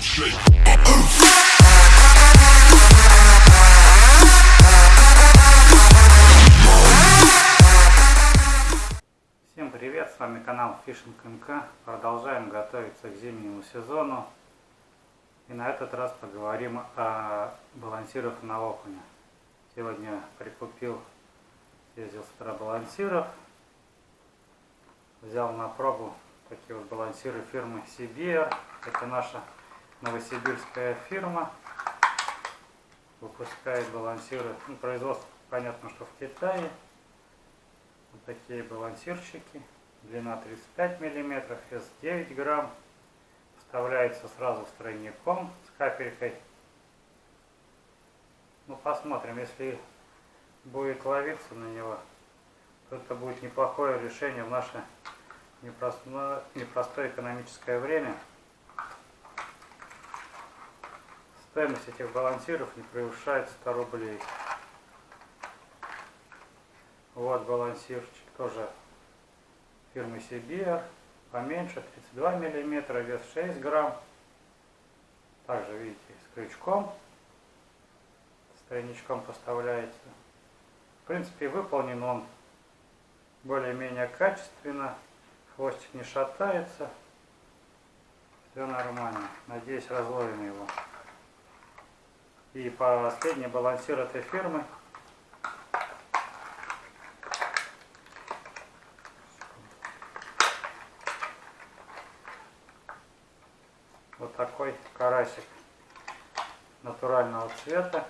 Всем привет, с вами канал Fishing МК. Продолжаем готовиться к зимнему сезону. И на этот раз поговорим о балансирах на окуня. Сегодня прикупил, ездил с балансиров. Взял на пробу такие вот балансиры фирмы CBR. Это наша новосибирская фирма. Выпускает балансиры, ну, производство понятно, что в Китае. Вот такие балансирчики. Длина 35 мм, вес 9 грамм. Вставляется сразу с тройником, с капелькой. Ну, посмотрим, если будет ловиться на него, то это будет неплохое решение в наше непростое, непростое экономическое время. Стоимость этих балансиров не превышает 100 рублей. Вот балансирчик тоже фирмы CBR. Поменьше, 32 миллиметра, вес 6 грамм. Также, видите, с крючком. С тройничком поставляется. В принципе, выполнен он более-менее качественно. Хвостик не шатается. Все нормально. Надеюсь, разловим его. И последний балансир этой фирмы Вот такой карасик натурального цвета.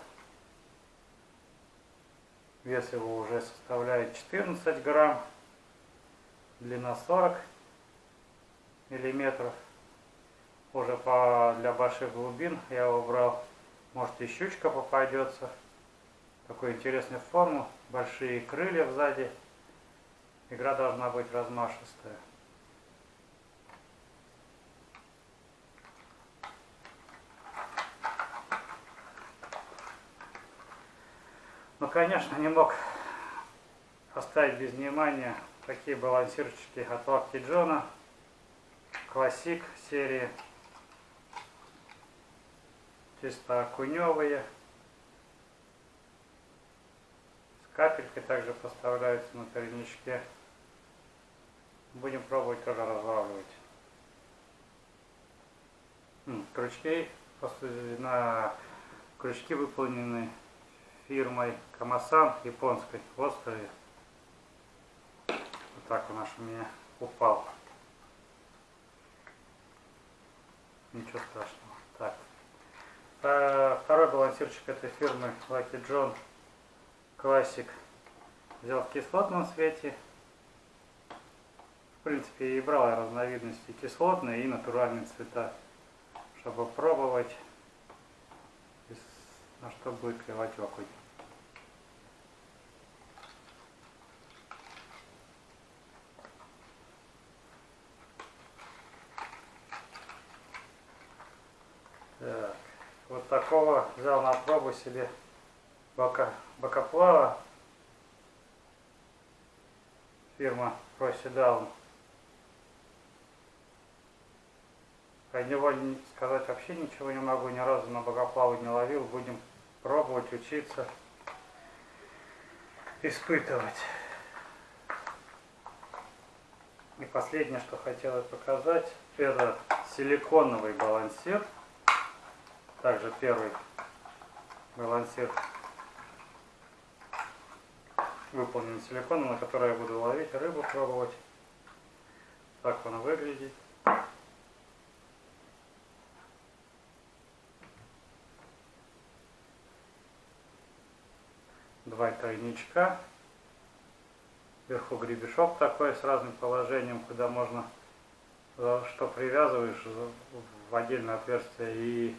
Вес его уже составляет 14 грамм. Длина 40 миллиметров. Уже по, для больших глубин я его брал. Может и щучка попадется. Такой интересной формы. Большие крылья сзади. Игра должна быть размашистая. Ну, конечно, не мог оставить без внимания такие балансирчики от Лапки Джона. Классик серии. Чисто окуневые. С капелькой также поставляются на коренечке. Будем пробовать тоже разлавливать. Крючки на крючки выполнены фирмой Камасан японской, острые. Вот так он аж у меня упал. Ничего страшного. А, Второй балансирчик этой фирмы Lucky John Classic взял в кислотном свете. В принципе, и брал я разновидности кислотные и натуральные цвета, чтобы пробовать, на что будет клевать окунь. Так, такого взял на пробу себе бока, бокоплава фирма Проседаун. Про него не- сказать вообще ничего не могу, ни разу на богоплаву не ловил. Будем пробовать, учиться, испытывать. И последнее, что хотела показать, это силиконовый балансир. Также первый балансир выполнен силиконом, на который я буду ловить рыбу, пробовать. Так он выглядит. Два тройничка. Вверху гребешок такой с разным положением, куда можно, за что привязываешь в отдельное отверстие и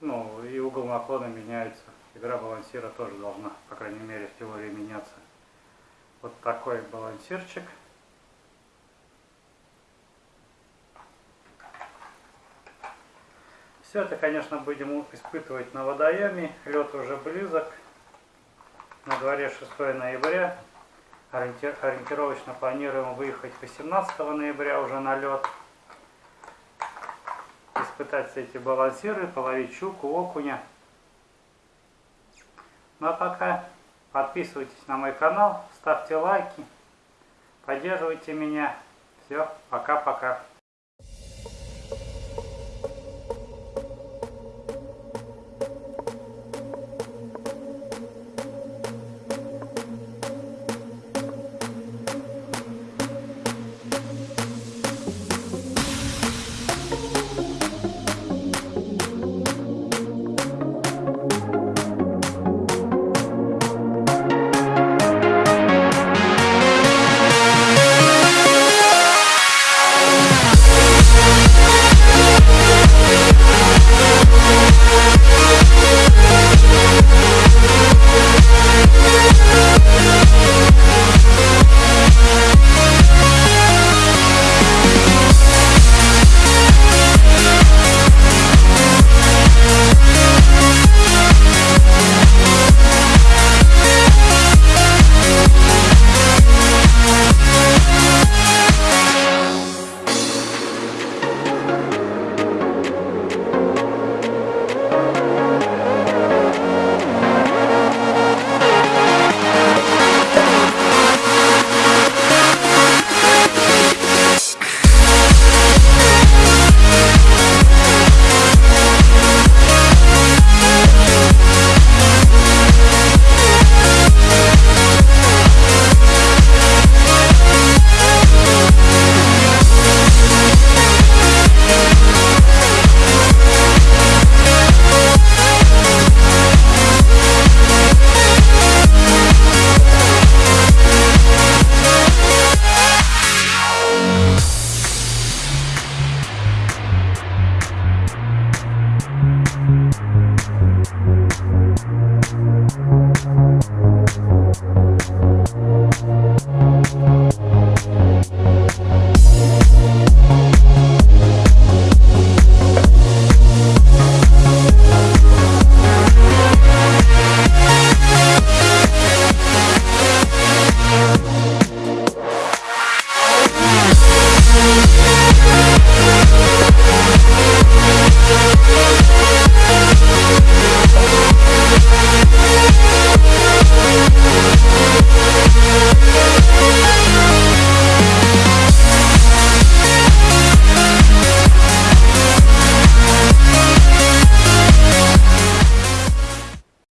ну, и угол наклона меняется. Игра балансира тоже должна, по крайней мере, в теории меняться. Вот такой балансирчик. Все это, конечно, будем испытывать на водоеме. Лед уже близок. На дворе 6 ноября. Ориенти- Ориентировочно планируем выехать 18 ноября уже на лед. Испытать все эти балансиры, половить щуку, окуня. Ну а пока подписывайтесь на мой канал, ставьте лайки, поддерживайте меня. Все, пока-пока.